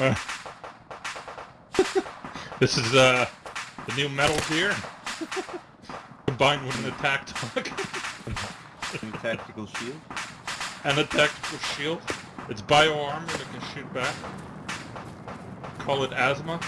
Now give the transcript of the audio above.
This is uh, the new Metal Gear combined with an attack dog And tactical shield. and a tactical shield. It's bio armor that can shoot back. Call it asthma.